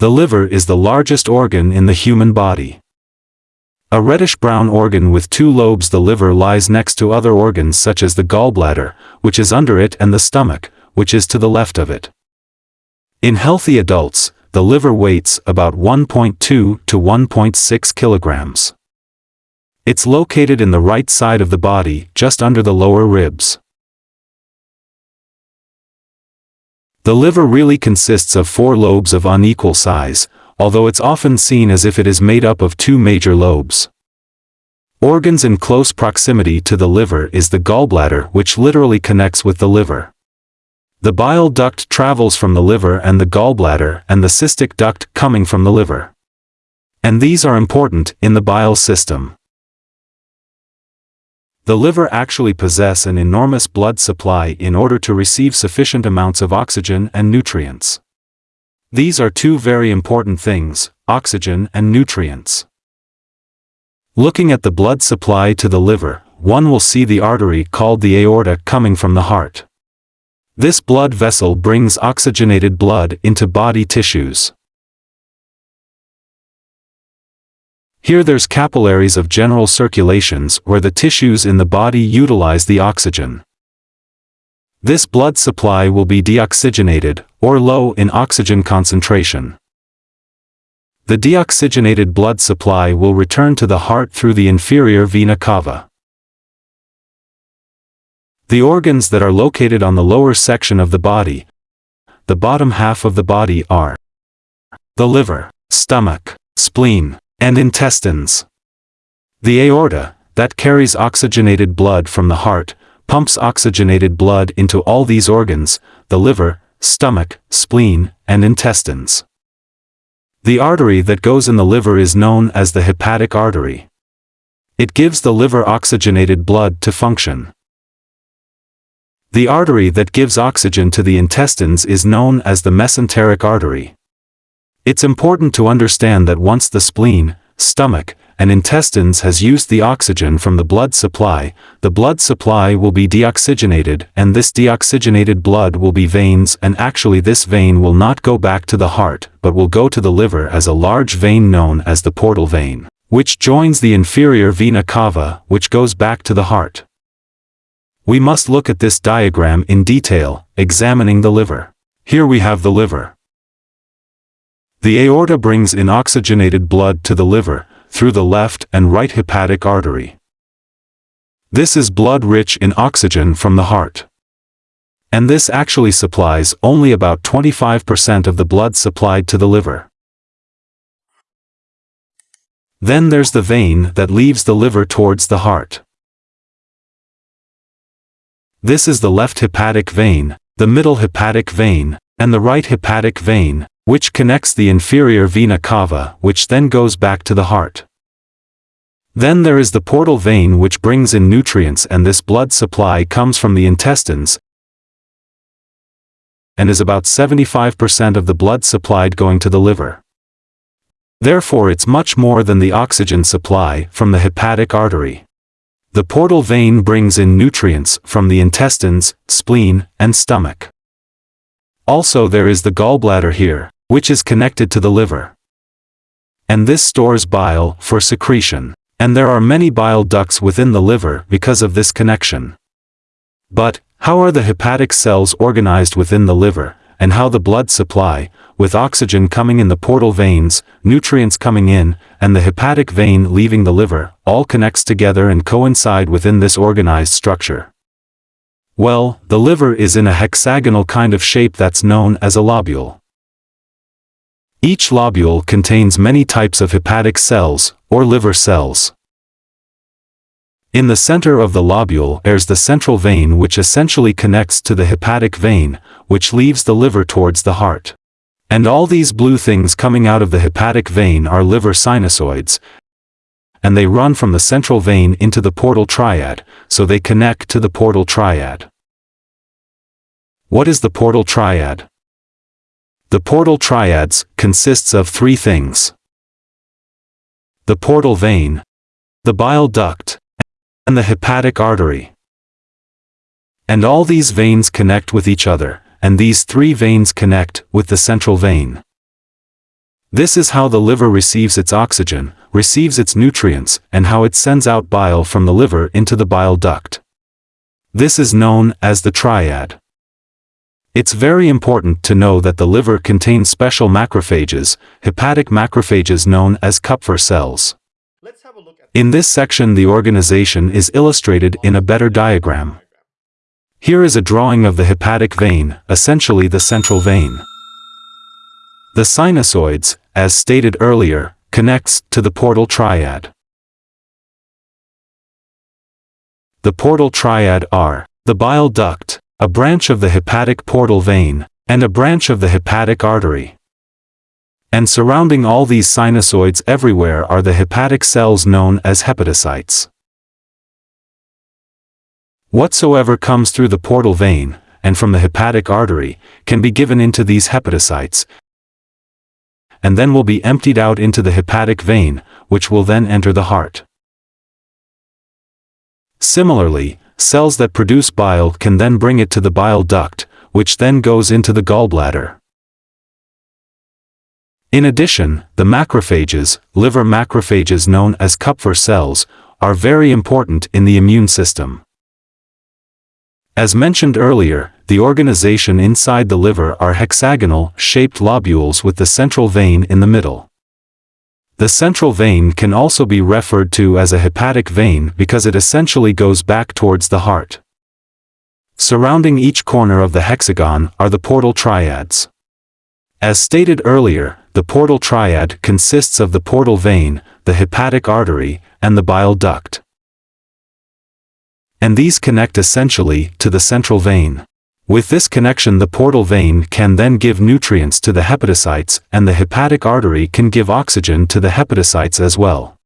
The liver is the largest organ in the human body. A reddish-brown organ with two lobes the liver lies next to other organs such as the gallbladder, which is under it and the stomach, which is to the left of it. In healthy adults, the liver weighs about 1.2 to 1.6 kilograms. It's located in the right side of the body, just under the lower ribs. The liver really consists of four lobes of unequal size, although it's often seen as if it is made up of two major lobes. Organs in close proximity to the liver is the gallbladder which literally connects with the liver. The bile duct travels from the liver and the gallbladder and the cystic duct coming from the liver. And these are important in the bile system. The liver actually possess an enormous blood supply in order to receive sufficient amounts of oxygen and nutrients. These are two very important things, oxygen and nutrients. Looking at the blood supply to the liver, one will see the artery called the aorta coming from the heart. This blood vessel brings oxygenated blood into body tissues. Here there's capillaries of general circulations where the tissues in the body utilize the oxygen. This blood supply will be deoxygenated, or low in oxygen concentration. The deoxygenated blood supply will return to the heart through the inferior vena cava. The organs that are located on the lower section of the body, the bottom half of the body are the liver, stomach, spleen, and intestines. The aorta, that carries oxygenated blood from the heart, pumps oxygenated blood into all these organs, the liver, stomach, spleen, and intestines. The artery that goes in the liver is known as the hepatic artery. It gives the liver oxygenated blood to function. The artery that gives oxygen to the intestines is known as the mesenteric artery. It's important to understand that once the spleen, stomach, and intestines has used the oxygen from the blood supply, the blood supply will be deoxygenated and this deoxygenated blood will be veins and actually this vein will not go back to the heart but will go to the liver as a large vein known as the portal vein, which joins the inferior vena cava which goes back to the heart. We must look at this diagram in detail, examining the liver. Here we have the liver. The aorta brings in oxygenated blood to the liver, through the left and right hepatic artery. This is blood rich in oxygen from the heart. And this actually supplies only about 25% of the blood supplied to the liver. Then there's the vein that leaves the liver towards the heart. This is the left hepatic vein, the middle hepatic vein, and the right hepatic vein, which connects the inferior vena cava which then goes back to the heart. Then there is the portal vein which brings in nutrients and this blood supply comes from the intestines and is about 75% of the blood supplied going to the liver. Therefore it's much more than the oxygen supply from the hepatic artery. The portal vein brings in nutrients from the intestines, spleen, and stomach. Also there is the gallbladder here, which is connected to the liver. And this stores bile for secretion. And there are many bile ducts within the liver because of this connection. But, how are the hepatic cells organized within the liver, and how the blood supply, with oxygen coming in the portal veins, nutrients coming in, and the hepatic vein leaving the liver, all connects together and coincide within this organized structure? Well, the liver is in a hexagonal kind of shape that's known as a lobule. Each lobule contains many types of hepatic cells, or liver cells. In the center of the lobule there's the central vein which essentially connects to the hepatic vein, which leaves the liver towards the heart. And all these blue things coming out of the hepatic vein are liver sinusoids, and they run from the central vein into the portal triad, so they connect to the portal triad. What is the portal triad? The portal triads consists of three things. The portal vein, the bile duct, and the hepatic artery. And all these veins connect with each other, and these three veins connect with the central vein. This is how the liver receives its oxygen, receives its nutrients, and how it sends out bile from the liver into the bile duct. This is known as the triad. It's very important to know that the liver contains special macrophages, hepatic macrophages known as Kupffer cells. In this section the organization is illustrated in a better diagram. Here is a drawing of the hepatic vein, essentially the central vein. The sinusoids, as stated earlier, connects to the portal triad. The portal triad are the bile duct, a branch of the hepatic portal vein, and a branch of the hepatic artery. And surrounding all these sinusoids everywhere are the hepatic cells known as hepatocytes. Whatsoever comes through the portal vein, and from the hepatic artery, can be given into these hepatocytes, and then will be emptied out into the hepatic vein, which will then enter the heart. Similarly, cells that produce bile can then bring it to the bile duct, which then goes into the gallbladder. In addition, the macrophages, liver macrophages known as Kupffer cells, are very important in the immune system. As mentioned earlier, the organization inside the liver are hexagonal, shaped lobules with the central vein in the middle. The central vein can also be referred to as a hepatic vein because it essentially goes back towards the heart. Surrounding each corner of the hexagon are the portal triads. As stated earlier, the portal triad consists of the portal vein, the hepatic artery, and the bile duct. And these connect essentially to the central vein. With this connection the portal vein can then give nutrients to the hepatocytes and the hepatic artery can give oxygen to the hepatocytes as well.